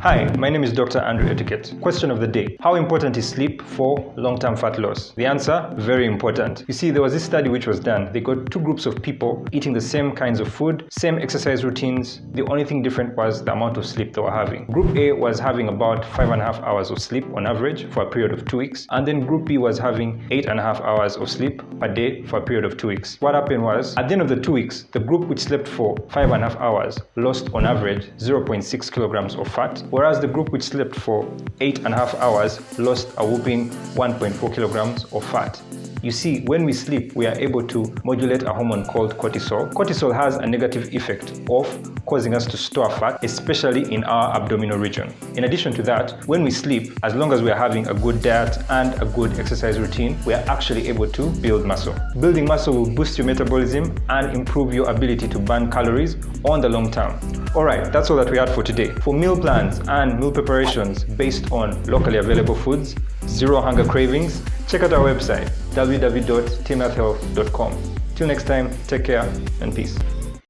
Hi, my name is Dr. Andrew Etiquette. Question of the day. How important is sleep for long-term fat loss? The answer, very important. You see, there was this study which was done. They got two groups of people eating the same kinds of food, same exercise routines. The only thing different was the amount of sleep they were having. Group A was having about five and a half hours of sleep on average for a period of two weeks. And then group B was having eight and a half hours of sleep per day for a period of two weeks. What happened was, at the end of the two weeks, the group which slept for five and a half hours lost on average 0.6 kilograms of fat whereas the group which slept for 8.5 hours lost a whopping 1.4 kilograms of fat. You see, when we sleep, we are able to modulate a hormone called cortisol. Cortisol has a negative effect of causing us to store fat, especially in our abdominal region. In addition to that, when we sleep, as long as we are having a good diet and a good exercise routine, we are actually able to build muscle. Building muscle will boost your metabolism and improve your ability to burn calories on the long term. Alright, that's all that we had for today. For meal plans and meal preparations based on locally available foods, zero hunger cravings, check out our website www.teamhealthhealth.com. Till next time, take care and peace.